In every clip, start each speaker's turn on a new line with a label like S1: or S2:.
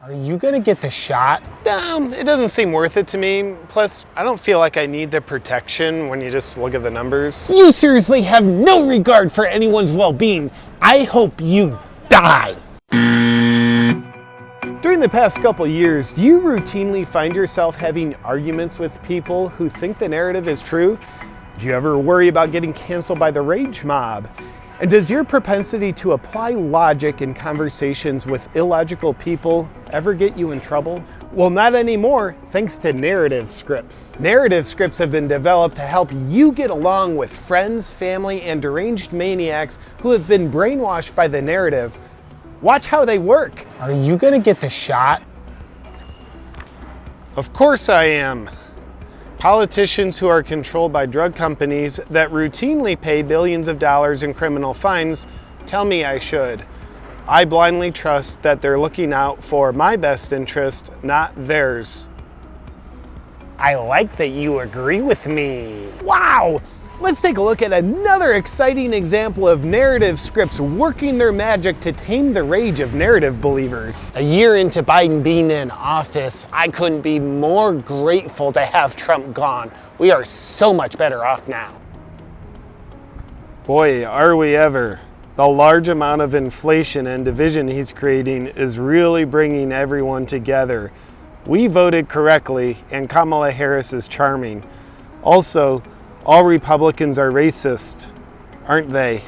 S1: Are you gonna get the shot?
S2: Um, it doesn't seem worth it to me. Plus, I don't feel like I need the protection when you just look at the numbers.
S1: You seriously have no regard for anyone's well-being. I hope you die.
S2: During the past couple years, do you routinely find yourself having arguments with people who think the narrative is true? Do you ever worry about getting canceled by the rage mob? And does your propensity to apply logic in conversations with illogical people ever get you in trouble? Well, not anymore, thanks to narrative scripts. Narrative scripts have been developed to help you get along with friends, family, and deranged maniacs who have been brainwashed by the narrative. Watch how they work.
S1: Are you gonna get the shot?
S2: Of course I am. Politicians who are controlled by drug companies that routinely pay billions of dollars in criminal fines tell me I should. I blindly trust that they're looking out for my best interest, not theirs.
S1: I like that you agree with me.
S2: Wow! Let's take a look at another exciting example of narrative scripts working their magic to tame the rage of narrative believers.
S1: A year into Biden being in office, I couldn't be more grateful to have Trump gone. We are so much better off now.
S2: Boy, are we ever. The large amount of inflation and division he's creating is really bringing everyone together. We voted correctly, and Kamala Harris is charming. Also, all Republicans are racist, aren't they?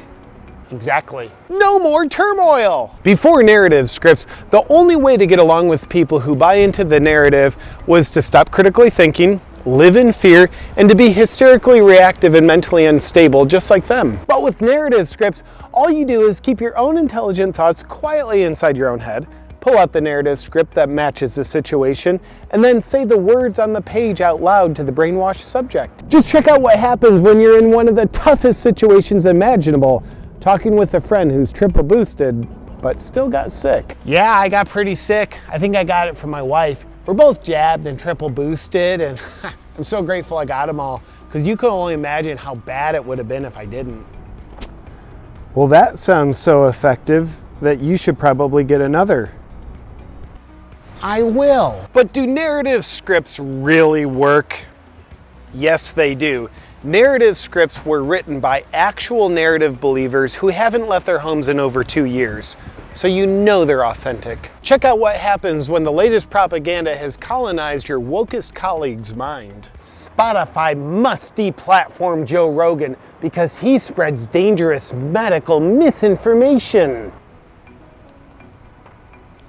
S1: Exactly.
S2: No more turmoil! Before narrative scripts, the only way to get along with people who buy into the narrative was to stop critically thinking, live in fear, and to be hysterically reactive and mentally unstable just like them. But with narrative scripts, all you do is keep your own intelligent thoughts quietly inside your own head, pull out the narrative script that matches the situation, and then say the words on the page out loud to the brainwashed subject. Just check out what happens when you're in one of the toughest situations imaginable, talking with a friend who's triple boosted, but still got sick.
S1: Yeah, I got pretty sick. I think I got it from my wife. We're both jabbed and triple boosted, and I'm so grateful I got them all, because you can only imagine how bad it would have been if I didn't.
S2: Well, that sounds so effective that you should probably get another.
S1: I will.
S2: But do narrative scripts really work? Yes, they do. Narrative scripts were written by actual narrative believers who haven't left their homes in over two years, so you know they're authentic. Check out what happens when the latest propaganda has colonized your wokest colleague's mind.
S1: Spotify must deplatform Joe Rogan because he spreads dangerous medical misinformation.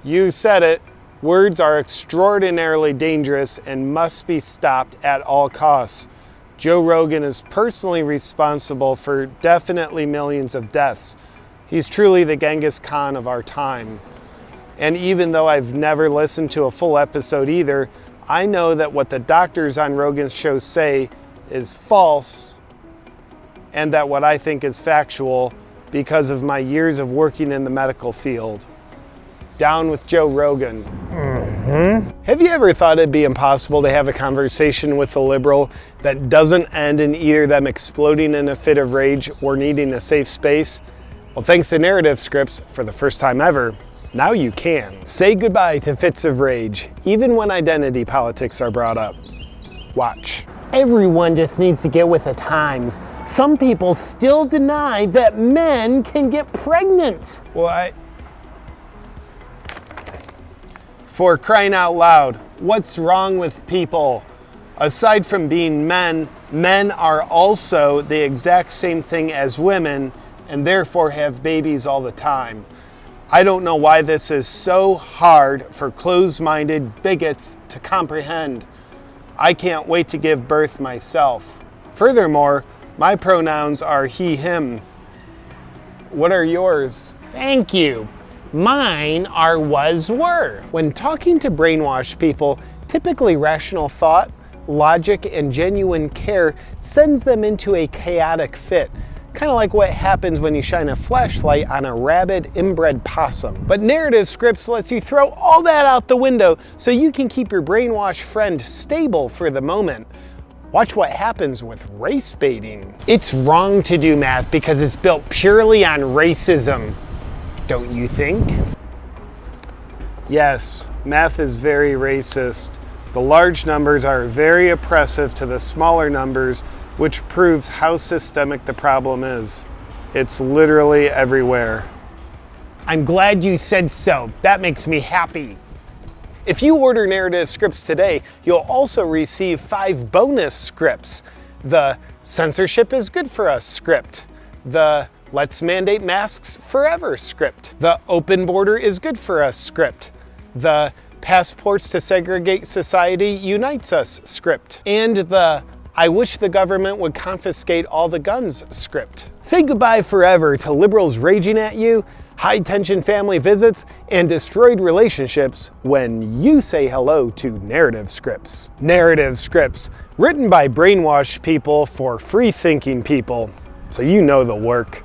S2: You said it. Words are extraordinarily dangerous and must be stopped at all costs. Joe Rogan is personally responsible for definitely millions of deaths. He's truly the Genghis Khan of our time. And even though I've never listened to a full episode either, I know that what the doctors on Rogan's show say is false and that what I think is factual because of my years of working in the medical field. Down with Joe Rogan.
S1: Mm-hmm.
S2: Have you ever thought it'd be impossible to have a conversation with a liberal that doesn't end in either them exploding in a fit of rage or needing a safe space? Well, thanks to narrative scripts, for the first time ever, now you can. Say goodbye to fits of rage, even when identity politics are brought up. Watch.
S1: Everyone just needs to get with the times. Some people still deny that men can get pregnant.
S2: Well, I, For crying out loud, what's wrong with people? Aside from being men, men are also the exact same thing as women and therefore have babies all the time. I don't know why this is so hard for closed minded bigots to comprehend. I can't wait to give birth myself. Furthermore, my pronouns are he, him. What are yours?
S1: Thank you. Mine are was were.
S2: When talking to brainwashed people, typically rational thought, logic, and genuine care sends them into a chaotic fit. Kind of like what happens when you shine a flashlight on a rabid inbred possum. But narrative scripts lets you throw all that out the window so you can keep your brainwashed friend stable for the moment. Watch what happens with race baiting. It's wrong to do math because it's built purely on racism don't you think? Yes, math is very racist. The large numbers are very oppressive to the smaller numbers, which proves how systemic the problem is. It's literally everywhere.
S1: I'm glad you said so. That makes me happy.
S2: If you order narrative scripts today, you'll also receive five bonus scripts. The censorship is good for us script, the let's mandate masks forever script, the open border is good for us script, the passports to segregate society unites us script, and the I wish the government would confiscate all the guns script. Say goodbye forever to liberals raging at you high tension family visits, and destroyed relationships when you say hello to narrative scripts. Narrative scripts, written by brainwashed people for free thinking people, so you know the work.